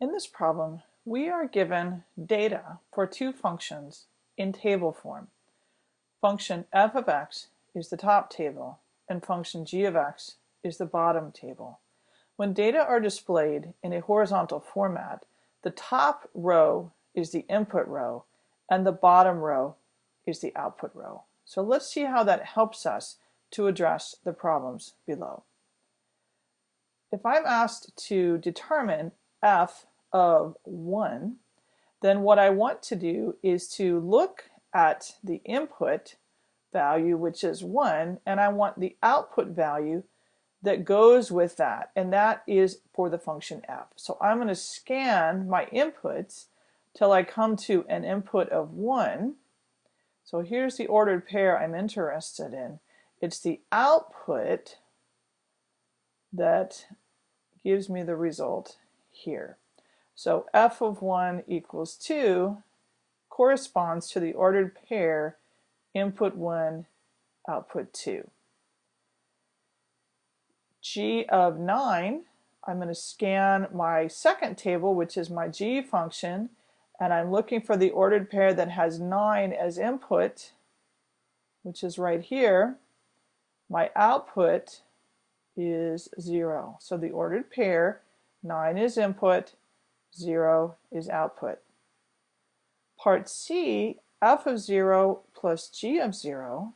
In this problem, we are given data for two functions in table form. Function f of x is the top table, and function g of x is the bottom table. When data are displayed in a horizontal format, the top row is the input row, and the bottom row is the output row. So let's see how that helps us to address the problems below. If I'm asked to determine f of 1, then what I want to do is to look at the input value, which is 1, and I want the output value that goes with that, and that is for the function f. So I'm going to scan my inputs till I come to an input of 1. So here's the ordered pair I'm interested in. It's the output that gives me the result here. So f of 1 equals 2 corresponds to the ordered pair input 1, output 2. g of 9, I'm going to scan my second table, which is my g function, and I'm looking for the ordered pair that has 9 as input, which is right here. My output is 0. So the ordered pair, 9 is input, 0 is output. Part C, f of 0 plus g of 0.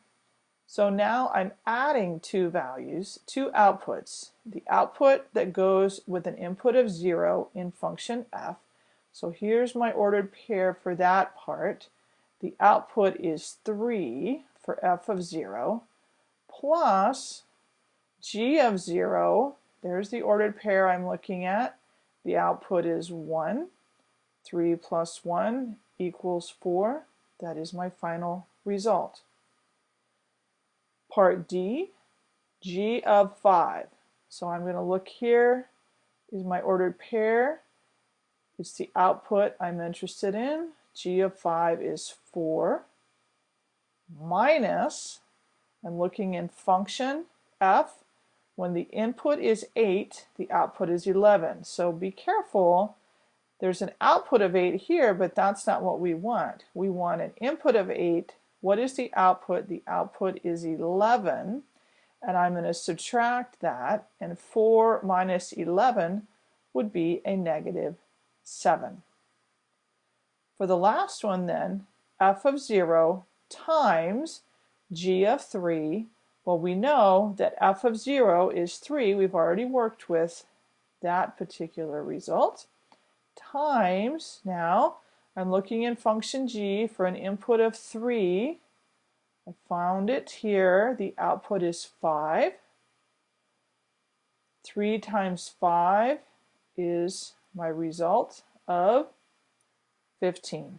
So now I'm adding two values, two outputs. The output that goes with an input of 0 in function f. So here's my ordered pair for that part. The output is 3 for f of 0 plus g of 0. There's the ordered pair I'm looking at. The output is 1. 3 plus 1 equals 4. That is my final result. Part D, G of 5. So I'm going to look here is my ordered pair. It's the output I'm interested in. G of 5 is 4 minus, I'm looking in function f, when the input is 8, the output is 11. So be careful. There's an output of 8 here, but that's not what we want. We want an input of 8. What is the output? The output is 11. And I'm going to subtract that. And 4 minus 11 would be a negative 7. For the last one then, f of 0 times g of 3 well, we know that f of 0 is 3. We've already worked with that particular result. Times, now, I'm looking in function g for an input of 3. I found it here. The output is 5. 3 times 5 is my result of 15.